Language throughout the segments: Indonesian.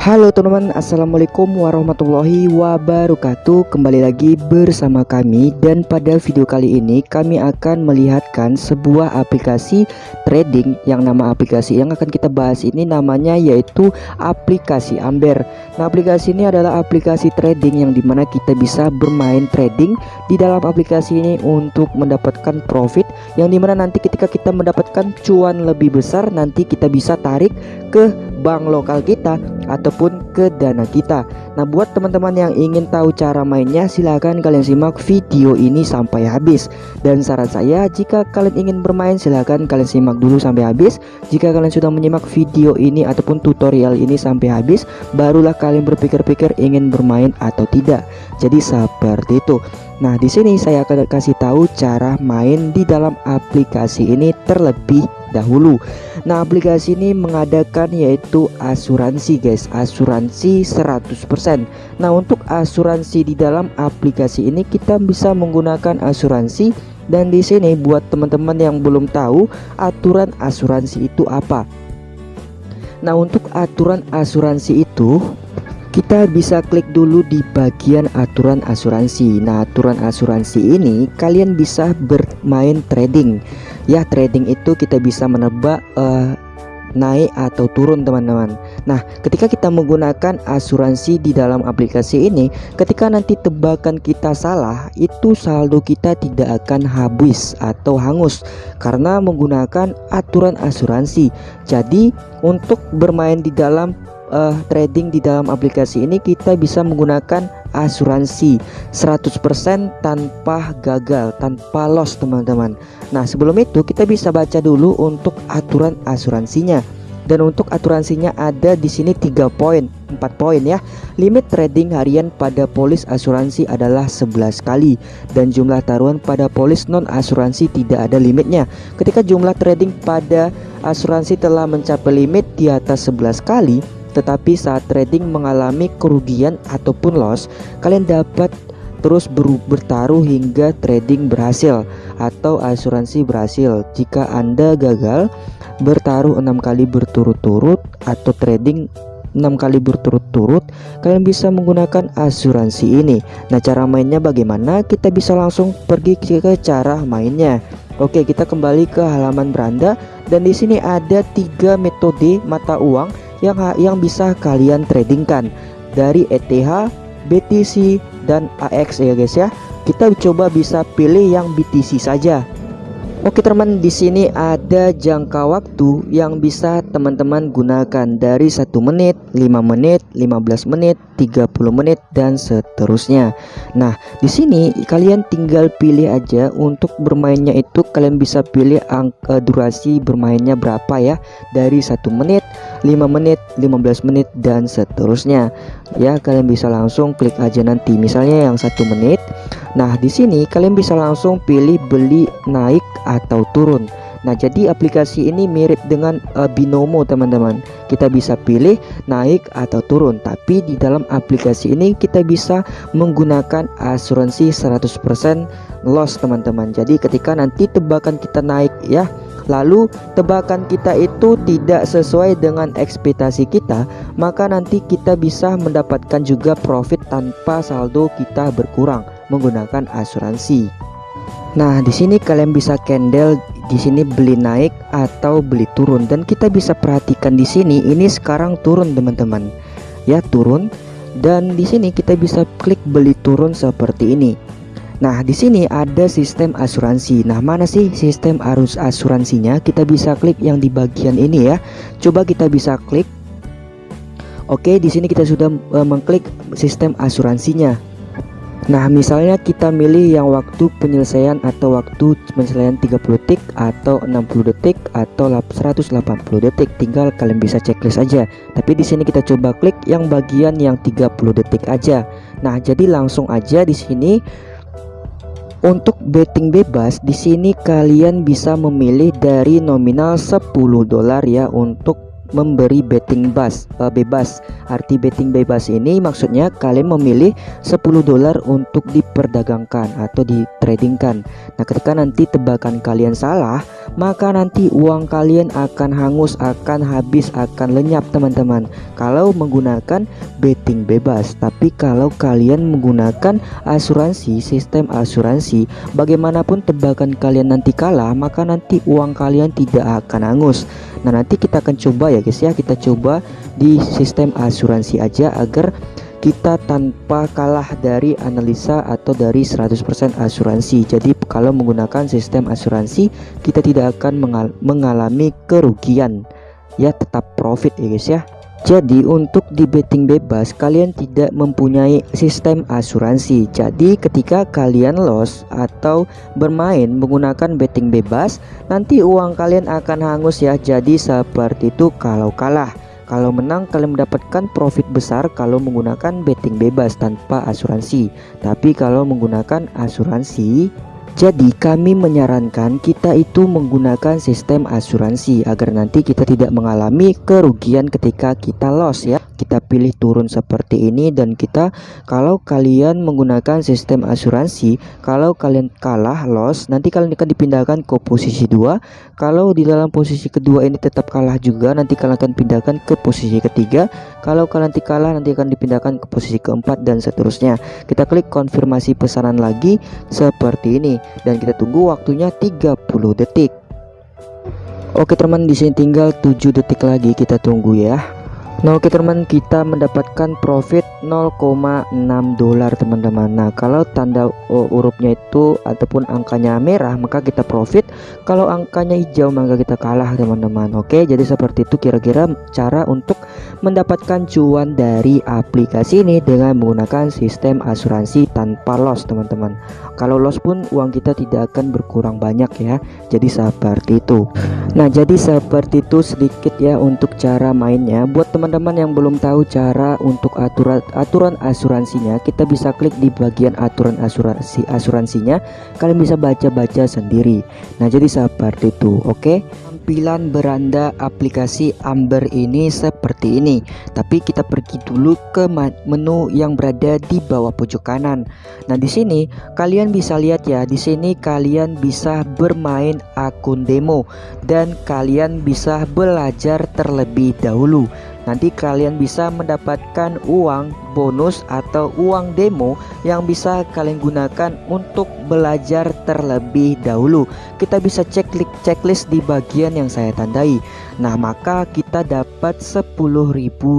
Halo teman-teman Assalamualaikum warahmatullahi wabarakatuh. Kembali lagi bersama kami Dan pada video kali ini kami akan melihatkan sebuah aplikasi trading Yang nama aplikasi yang akan kita bahas ini namanya yaitu aplikasi Amber. Nah aplikasi ini adalah aplikasi trading yang di mana kita bisa bermain trading Di dalam aplikasi ini untuk mendapatkan profit Yang di mana nanti ketika kita mendapatkan cuan lebih besar Nanti kita bisa tarik ke bank lokal kita ataupun ke dana kita. Nah buat teman-teman yang ingin tahu cara mainnya silahkan kalian simak video ini sampai habis. Dan saran saya jika kalian ingin bermain silahkan kalian simak dulu sampai habis. Jika kalian sudah menyimak video ini ataupun tutorial ini sampai habis Barulah kalian berpikir-pikir ingin bermain atau tidak. Jadi seperti itu Nah di sini saya akan kasih tahu cara main di dalam aplikasi ini terlebih dahulu. Nah aplikasi ini mengadakan yaitu asuransi guys. Asuransi 100% Nah untuk asuransi di dalam aplikasi ini kita bisa menggunakan asuransi. Dan di sini buat teman-teman yang belum tahu aturan asuransi itu apa? Nah untuk aturan asuransi itu kita bisa klik dulu di bagian aturan asuransi. Nah aturan asuransi ini kalian bisa bermain trading. Ya trading itu kita bisa menebak uh, naik atau turun teman-teman. Nah ketika kita menggunakan asuransi di dalam aplikasi ini ketika nanti tebakan kita salah itu saldo kita tidak akan habis atau hangus karena menggunakan aturan asuransi. Jadi untuk bermain di dalam uh, trading di dalam aplikasi ini kita bisa menggunakan asuransi 100% tanpa gagal tanpa loss teman-teman. Nah sebelum itu kita bisa baca dulu untuk aturan asuransinya. Dan untuk asuransinya ada di sini tiga poin 4 poin ya. Limit trading harian pada polis asuransi adalah 11 kali dan jumlah taruhan pada polis non asuransi tidak ada limitnya. Ketika jumlah trading pada asuransi telah mencapai limit di atas 11 kali tetapi saat trading mengalami kerugian ataupun loss, kalian dapat terus ber bertaruh hingga trading berhasil atau asuransi berhasil. Jika Anda gagal bertaruh enam kali berturut-turut atau trading 6 kali berturut-turut kalian bisa menggunakan asuransi ini. Nah cara mainnya bagaimana? Kita bisa langsung pergi ke cara mainnya. Oke kita kembali ke halaman beranda. Dan di sini ada tiga metode mata uang yang yang bisa kalian tradingkan dari ETH, BTC dan AX ya guys ya. Kita coba bisa pilih yang BTC saja. Oke teman di sini ada jangka waktu yang bisa teman-teman gunakan dari satu menit, 5 menit, 15 menit, 30 menit dan seterusnya. Nah, di sini kalian tinggal pilih aja untuk bermainnya itu kalian bisa pilih angka durasi bermainnya berapa ya dari satu menit, 5 menit, 15 menit dan seterusnya. Ya, kalian bisa langsung klik aja nanti misalnya yang satu menit. Nah, di sini kalian bisa langsung pilih beli naik atau turun. Nah jadi aplikasi ini mirip dengan uh, binomo teman-teman. Kita bisa pilih naik atau turun. Tapi di dalam aplikasi ini kita bisa menggunakan asuransi 100% loss teman-teman. Jadi ketika nanti tebakan kita naik ya Lalu tebakan kita itu tidak sesuai dengan ekspektasi kita Maka nanti kita bisa mendapatkan juga profit tanpa saldo kita berkurang menggunakan asuransi Nah, di sini kalian bisa candle di sini beli naik atau beli turun dan kita bisa perhatikan di sini ini sekarang turun teman-teman. Ya, turun dan di sini kita bisa klik beli turun seperti ini. Nah, di sini ada sistem asuransi. Nah, mana sih sistem arus asuransinya? Kita bisa klik yang di bagian ini ya. Coba kita bisa klik Oke, di sini kita sudah uh, mengklik sistem asuransinya. Nah misalnya kita milih yang waktu penyelesaian atau waktu penyelesaian 30 detik atau 60 detik atau 180 detik. Tinggal kalian bisa checklist aja. Tapi di sini kita coba klik yang bagian yang 30 detik aja. Nah jadi langsung aja di sini. Untuk betting bebas di sini kalian bisa memilih dari nominal 10 dolar ya untuk memberi betting bus uh, bebas. Arti betting bebas ini maksudnya kalian memilih 10 dolar untuk diperdagangkan atau ditradingkan. Nah, ketika nanti tebakan kalian salah, maka nanti uang kalian akan hangus, akan habis, akan lenyap teman-teman. Kalau menggunakan betting bebas, tapi kalau kalian menggunakan asuransi, sistem asuransi, bagaimanapun tebakan kalian nanti kalah, maka nanti uang kalian tidak akan hangus. Nah, nanti kita akan coba ya guys ya, kita coba di sistem asuransi aja agar kita tanpa kalah dari analisa atau dari 100% asuransi. Jadi kalau menggunakan sistem asuransi kita tidak akan mengal mengalami kerugian. Ya tetap profit ya guys ya jadi untuk di betting bebas kalian tidak mempunyai sistem asuransi. Jadi ketika kalian loss atau bermain menggunakan betting bebas Nanti uang kalian akan hangus ya. Jadi seperti itu kalau kalah. Kalau menang kalian mendapatkan profit besar kalau menggunakan betting bebas tanpa asuransi. Tapi kalau menggunakan asuransi jadi kami menyarankan kita itu menggunakan sistem asuransi agar nanti kita tidak mengalami kerugian ketika kita loss ya. Kita pilih turun seperti ini dan kita kalau kalian menggunakan sistem asuransi kalau kalian kalah loss nanti kalian akan dipindahkan ke posisi dua. Kalau di dalam posisi kedua ini tetap kalah juga nanti kalian akan pindahkan ke posisi ketiga. Kalau kalian nanti kalah nanti akan dipindahkan ke posisi keempat dan seterusnya. Kita klik konfirmasi pesanan lagi seperti ini dan kita tunggu waktunya 30 detik. Oke teman di sini tinggal 7 detik lagi kita tunggu ya. Nah oke teman kita mendapatkan profit 0,6 dolar teman-teman. Nah kalau tanda hurufnya itu ataupun angkanya merah maka kita profit. Kalau angkanya hijau maka kita kalah teman-teman. Oke jadi seperti itu kira-kira cara untuk mendapatkan cuan dari aplikasi ini Dengan menggunakan sistem asuransi tanpa loss teman-teman. Kalau loss pun uang kita tidak akan berkurang banyak ya. Jadi seperti itu. Nah jadi seperti itu sedikit ya untuk cara mainnya. Buat teman teman-teman yang belum tahu cara untuk aturan aturan asuransinya kita bisa klik di bagian aturan asuransi asuransinya. Kalian bisa baca-baca sendiri. Nah jadi seperti itu oke? Okay? tampilan beranda aplikasi Amber ini seperti ini. Tapi kita pergi dulu ke menu yang berada di bawah pojok kanan. Nah di sini kalian bisa lihat ya di sini kalian bisa bermain akun demo dan kalian bisa belajar terlebih dahulu nanti kalian bisa mendapatkan uang bonus atau uang demo yang bisa kalian gunakan untuk belajar terlebih dahulu. Kita bisa cek checklist di bagian yang saya tandai nah maka kita dapat 10.000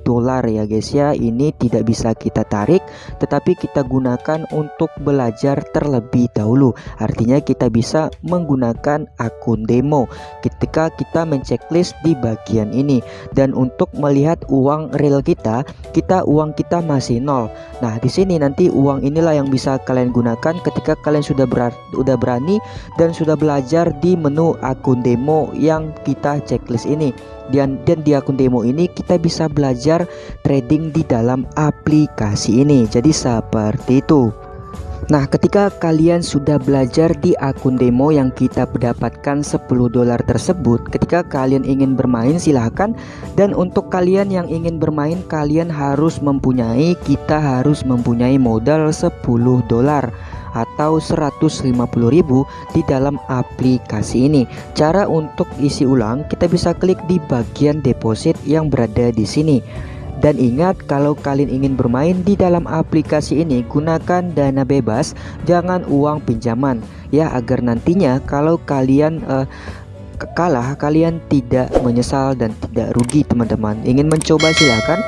dolar ya guys ya ini tidak bisa kita tarik tetapi kita gunakan untuk belajar terlebih dahulu artinya kita bisa menggunakan akun demo ketika kita menceklis di bagian ini dan untuk melihat uang real kita kita uang kita masih nol. Nah, di sini nanti uang inilah yang bisa kalian gunakan ketika kalian sudah ber sudah berani dan sudah belajar di menu akun demo yang kita checklist ini. Dan dan di akun demo ini kita bisa belajar trading di dalam aplikasi ini. Jadi seperti itu. Nah ketika kalian sudah belajar di akun demo yang kita mendapatkan 10 dolar tersebut Ketika kalian ingin bermain silahkan Dan untuk kalian yang ingin bermain kalian harus mempunyai Kita harus mempunyai modal 10 dolar atau 150.000 di dalam aplikasi ini. Cara untuk isi ulang kita bisa klik di bagian deposit yang berada di sini. Dan ingat kalau kalian ingin bermain di dalam aplikasi ini gunakan dana bebas jangan uang pinjaman ya agar nantinya kalau kalian uh, kalah kalian tidak menyesal dan tidak rugi teman-teman ingin mencoba silahkan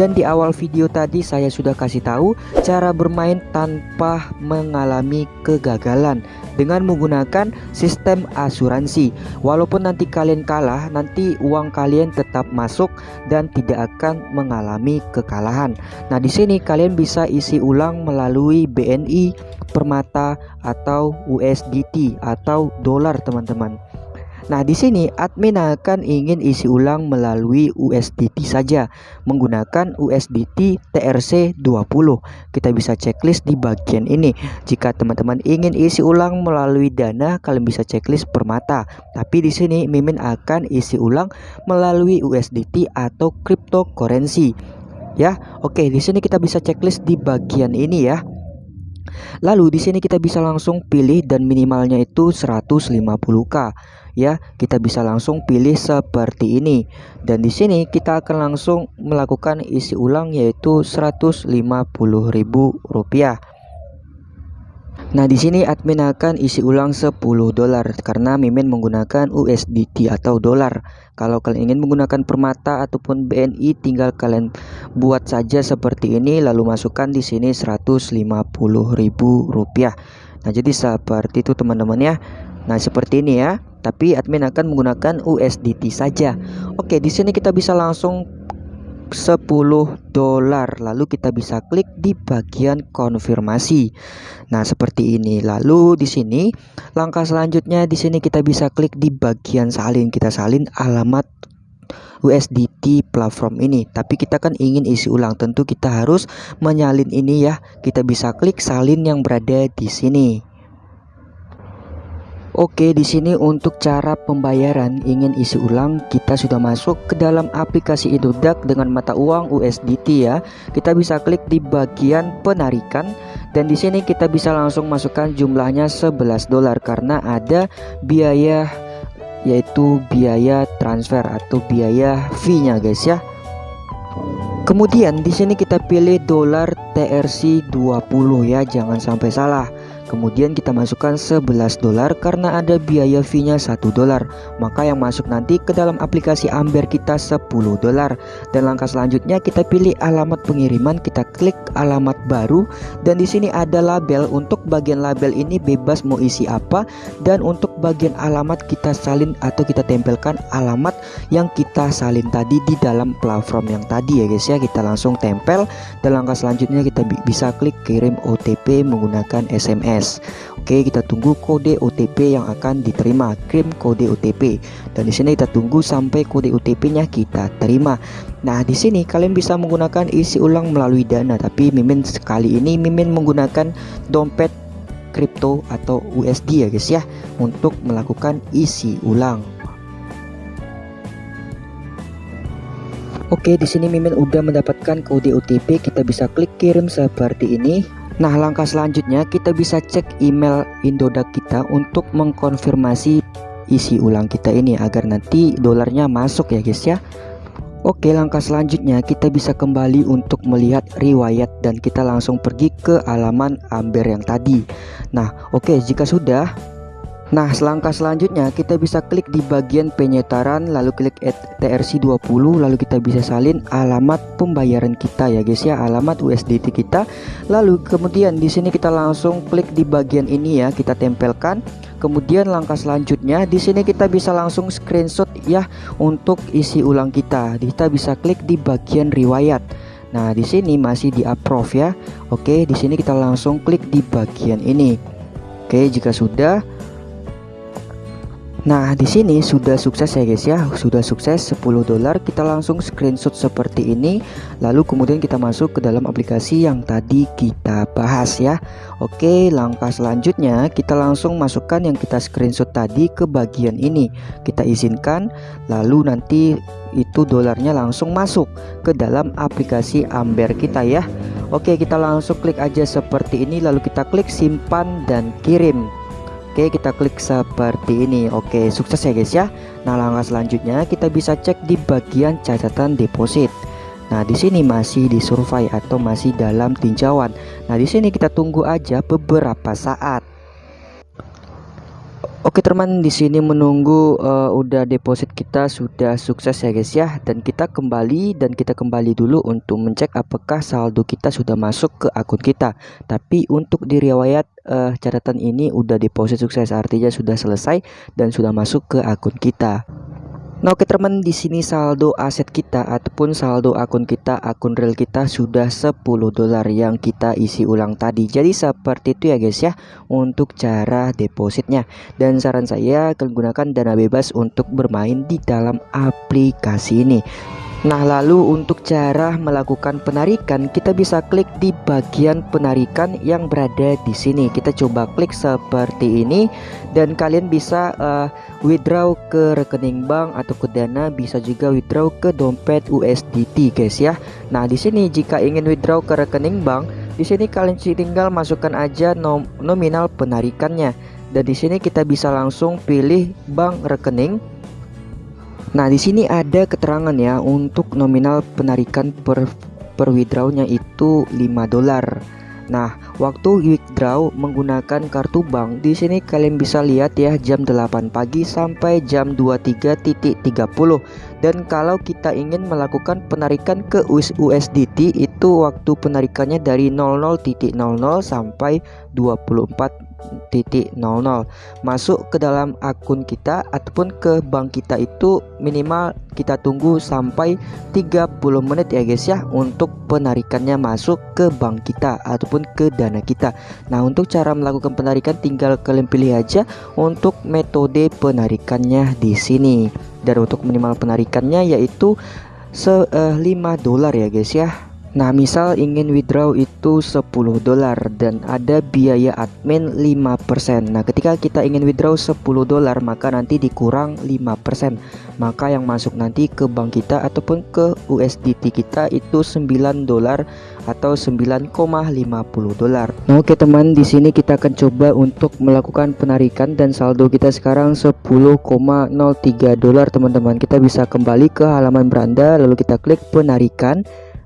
dan di awal video tadi saya sudah kasih tahu cara bermain tanpa mengalami kegagalan dengan menggunakan sistem asuransi. Walaupun nanti kalian kalah, nanti uang kalian tetap masuk dan tidak akan mengalami kekalahan. Nah, di sini kalian bisa isi ulang melalui BNI, Permata atau USDT atau dolar, teman-teman. Nah, di sini admin akan ingin isi ulang melalui USDT saja menggunakan USDT TRC 20. Kita bisa checklist di bagian ini. Jika teman-teman ingin isi ulang melalui Dana, kalian bisa checklist permata. Tapi di sini Mimin akan isi ulang melalui USDT atau cryptocurrency. Ya, oke, di sini kita bisa checklist di bagian ini ya. Lalu di sini kita bisa langsung pilih dan minimalnya itu 150k ya. Kita bisa langsung pilih seperti ini. Dan di sini kita akan langsung melakukan isi ulang yaitu Rp150.000. Nah, di sini admin akan isi ulang 10 dolar karena Mimin menggunakan USDT atau dolar. Kalau kalian ingin menggunakan permata ataupun BNI tinggal kalian buat saja seperti ini lalu masukkan di sini Rp150.000. Nah, jadi seperti itu teman-teman ya. Nah, seperti ini ya. Tapi admin akan menggunakan USDT saja. Oke, di sini kita bisa langsung 10 dolar. Lalu kita bisa klik di bagian konfirmasi. Nah seperti ini. Lalu di sini langkah selanjutnya di sini kita bisa klik di bagian salin. Kita salin alamat USDT platform ini. Tapi kita kan ingin isi ulang. Tentu kita harus menyalin ini ya. Kita bisa klik salin yang berada di sini Oke, di sini untuk cara pembayaran ingin isi ulang, kita sudah masuk ke dalam aplikasi Indodax dengan mata uang USDT ya. Kita bisa klik di bagian penarikan dan di sini kita bisa langsung masukkan jumlahnya 11 dolar karena ada biaya yaitu biaya transfer atau biaya fee-nya guys ya. Kemudian di sini kita pilih dolar TRC 20 ya, jangan sampai salah. Kemudian kita masukkan 11 dolar karena ada biaya fee-nya 1 dolar. Maka yang masuk nanti ke dalam aplikasi Amber kita 10 dolar. Dan langkah selanjutnya kita pilih alamat pengiriman, kita klik alamat baru dan di sini ada label. Untuk bagian label ini bebas mau isi apa dan untuk bagian alamat kita salin atau kita tempelkan alamat yang kita salin tadi di dalam platform yang tadi ya guys ya. Kita langsung tempel dan langkah selanjutnya kita bisa klik kirim OTP menggunakan SMS. Oke, kita tunggu kode OTP yang akan diterima. Kirim kode OTP. Dan di sini kita tunggu sampai kode OTP-nya kita terima. Nah, di sini kalian bisa menggunakan isi ulang melalui Dana, tapi Mimin sekali ini Mimin menggunakan dompet kripto atau USD ya guys ya untuk melakukan isi ulang. Oke, di sini Mimin udah mendapatkan kode OTP, kita bisa klik kirim seperti ini. Nah langkah selanjutnya kita bisa cek email Indodax kita untuk mengkonfirmasi isi ulang kita ini agar nanti dolarnya masuk ya guys ya. Oke langkah selanjutnya kita bisa kembali untuk melihat riwayat dan kita langsung pergi ke halaman Amber yang tadi. Nah oke jika sudah Nah selangkah selanjutnya kita bisa klik di bagian penyetaran lalu klik TRC20 lalu kita bisa salin alamat pembayaran kita ya guys ya alamat USDT kita. Lalu kemudian di sini kita langsung klik di bagian ini ya kita tempelkan. Kemudian langkah selanjutnya di sini kita bisa langsung screenshot ya untuk isi ulang kita. Kita bisa klik di bagian riwayat. Nah di sini masih di approve ya. Oke di sini kita langsung klik di bagian ini. Oke jika sudah Nah, di sini sudah sukses ya guys ya. Sudah sukses 10 dolar. Kita langsung screenshot seperti ini. Lalu kemudian kita masuk ke dalam aplikasi yang tadi kita bahas ya. Oke, langkah selanjutnya kita langsung masukkan yang kita screenshot tadi ke bagian ini. Kita izinkan lalu nanti itu dolarnya langsung masuk ke dalam aplikasi Amber kita ya. Oke, kita langsung klik aja seperti ini lalu kita klik simpan dan kirim. Oke kita klik seperti ini. Oke sukses ya guys ya. Nah langkah selanjutnya kita bisa cek di bagian catatan deposit. Nah di sini masih di survei atau masih dalam tinjauan. Nah di sini kita tunggu aja beberapa saat Oke teman di sini menunggu uh, udah deposit kita sudah sukses ya guys ya. Dan kita kembali dan kita kembali dulu untuk mencek apakah saldo kita sudah masuk ke akun kita. Tapi untuk di riwayat uh, catatan ini udah deposit sukses artinya sudah selesai dan sudah masuk ke akun kita Nah oke teman di sini saldo aset kita ataupun saldo akun kita akun real kita sudah 10 dolar yang kita isi ulang tadi. Jadi seperti itu ya guys ya untuk cara depositnya. Dan saran saya gunakan dana bebas untuk bermain di dalam aplikasi ini Nah lalu untuk cara melakukan penarikan kita bisa klik di bagian penarikan yang berada di sini. Kita coba klik seperti ini dan kalian bisa uh, withdraw ke rekening bank atau ke dana bisa juga withdraw ke dompet USDT guys ya. Nah di sini jika ingin withdraw ke rekening bank di sini kalian tinggal masukkan aja nom nominal penarikannya. Dan di sini kita bisa langsung pilih bank rekening Nah, di sini ada keterangan ya untuk nominal penarikan per per withdrawnya itu 5 dolar. Nah, waktu withdraw menggunakan kartu bank di sini kalian bisa lihat ya jam 8 pagi sampai jam 23.30 dan kalau kita ingin melakukan penarikan ke USDT itu waktu penarikannya dari 00.00 sampai 24 titik 00 masuk ke dalam akun kita ataupun ke bank kita itu minimal kita tunggu sampai 30 menit ya guys ya untuk penarikannya masuk ke bank kita ataupun ke dana kita. Nah untuk cara melakukan penarikan tinggal kalian pilih aja untuk metode penarikannya di sini. Dan untuk minimal penarikannya yaitu se uh, 5 dolar ya guys ya Nah misal ingin withdraw itu 10 dolar dan ada biaya admin 5% Nah ketika kita ingin withdraw 10 dolar maka nanti dikurang 5% Maka yang masuk nanti ke bank kita ataupun ke USDT kita itu 9 dolar atau 9,50 dolar. Nah oke teman di sini kita akan coba untuk melakukan penarikan dan saldo kita sekarang 10,03 dolar teman-teman. Kita bisa kembali ke halaman beranda lalu kita klik penarikan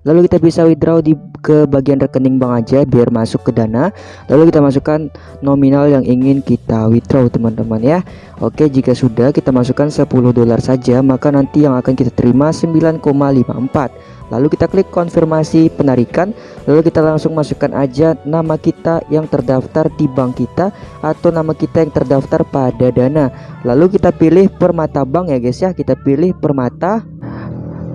lalu kita bisa withdraw di ke bagian rekening bank aja biar masuk ke dana. Lalu kita masukkan nominal yang ingin kita withdraw teman-teman ya. Oke jika sudah kita masukkan 10 dolar saja maka nanti yang akan kita terima 9,54 lalu kita klik konfirmasi penarikan. Lalu kita langsung masukkan aja nama kita yang terdaftar di bank kita atau nama kita yang terdaftar pada dana. Lalu kita pilih permata bank ya guys ya. Kita pilih permata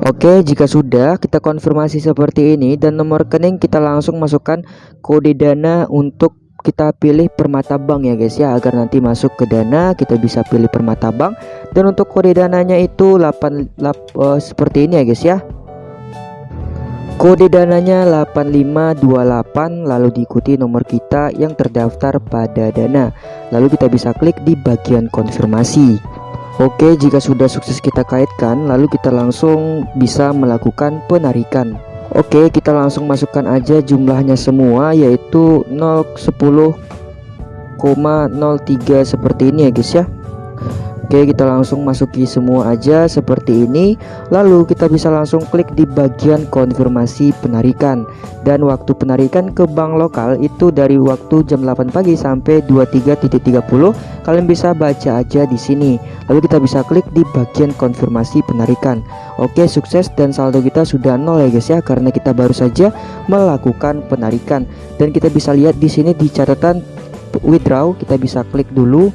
Oke jika sudah kita konfirmasi seperti ini dan nomor rekening kita langsung masukkan kode dana untuk kita pilih permata bank ya guys ya. Agar nanti masuk ke dana kita bisa pilih permata bank. Dan untuk kode dananya itu 8, 8 uh, seperti ini ya guys ya. Kode dananya 8528 lalu diikuti nomor kita yang terdaftar pada dana. Lalu kita bisa klik di bagian konfirmasi Oke jika sudah sukses kita kaitkan lalu kita langsung bisa melakukan penarikan. Oke kita langsung masukkan aja jumlahnya semua yaitu 010,03 seperti ini ya guys ya Oke kita langsung masuki semua aja seperti ini. Lalu kita bisa langsung klik di bagian konfirmasi penarikan. Dan waktu penarikan ke bank lokal itu dari waktu jam 8 pagi sampai 23.30 Kalian bisa baca aja di sini. Lalu kita bisa klik di bagian konfirmasi penarikan. Oke sukses dan saldo kita sudah nol ya guys ya Karena kita baru saja melakukan penarikan. Dan kita bisa lihat di sini di catatan withdraw kita bisa klik dulu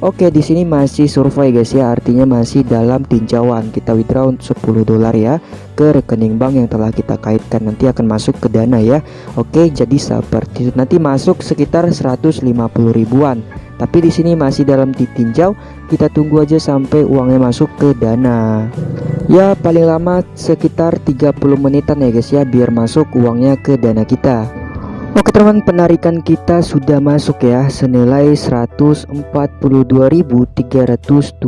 Oke di sini masih survei guys ya. Artinya masih dalam tinjauan. Kita withdraw 10 dolar ya ke rekening bank yang telah kita kaitkan. Nanti akan masuk ke dana ya. Oke jadi seperti itu. Nanti masuk sekitar 150 ribuan. Tapi di sini masih dalam ditinjau. Kita tunggu aja sampai uangnya masuk ke dana. Ya paling lama sekitar 30 menitan ya guys ya biar masuk uangnya ke dana kita Oke teman penarikan kita sudah masuk ya. Senilai Rp142.324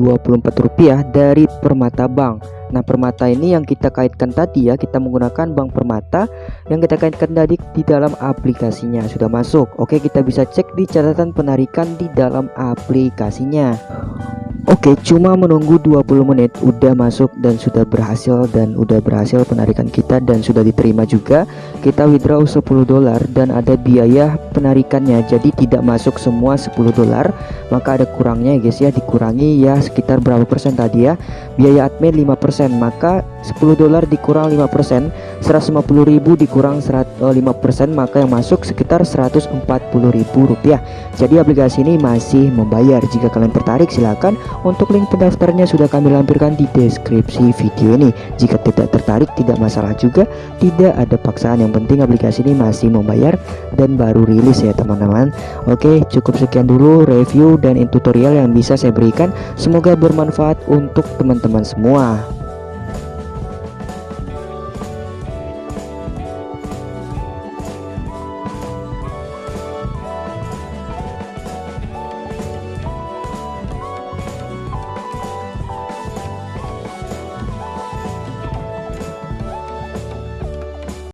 dari Permata Bank. Nah Permata ini yang kita kaitkan tadi ya. Kita menggunakan Bank Permata yang kita kaitkan tadi di dalam aplikasinya. Sudah masuk. Oke kita bisa cek di catatan penarikan di dalam aplikasinya Oke cuma menunggu 20 menit. Udah masuk dan sudah berhasil dan udah berhasil penarikan kita dan sudah diterima juga. Kita withdraw 10 dolar dan ada biaya penarikannya. Jadi tidak masuk semua 10 dolar. Maka ada kurangnya guys ya dikurangi ya sekitar berapa persen tadi ya. Biaya admin 5% maka 10 dolar dikurang 5% 150.000 dikurang 5% maka yang masuk sekitar 140.000 rupiah. Jadi aplikasi ini masih membayar. Jika kalian tertarik silahkan untuk link pendaftarnya sudah kami lampirkan di deskripsi video ini. Jika tidak tertarik tidak masalah juga tidak ada paksaan. Yang penting aplikasi ini masih membayar dan baru rilis ya teman-teman. Oke cukup sekian dulu review dan tutorial yang bisa saya berikan. Semoga bermanfaat untuk teman-teman semua